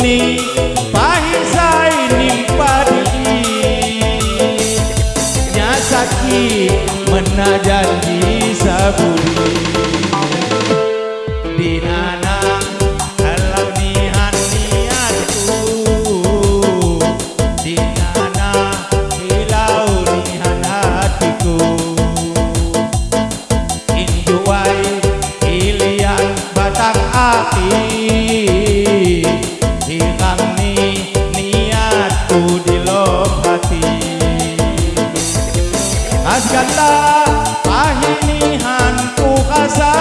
ni pahisay nimpari Nyasaki menajan di saburi. kasgala pahinihan ko kasal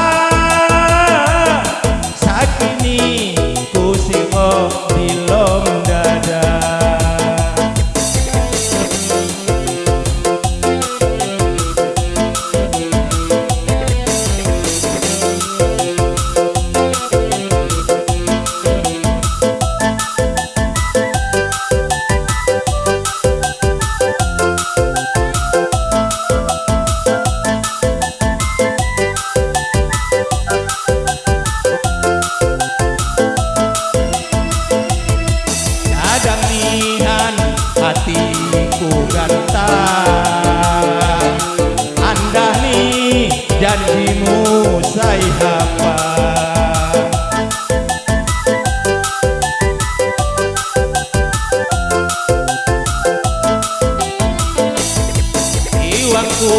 usai hafal Iwakku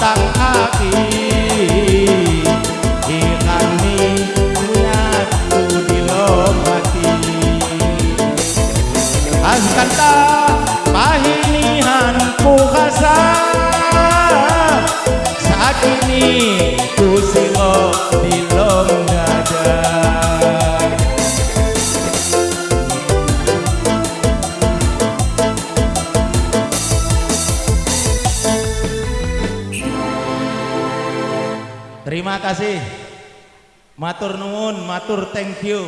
matan Terima kasih. Matur nuwun, matur thank you.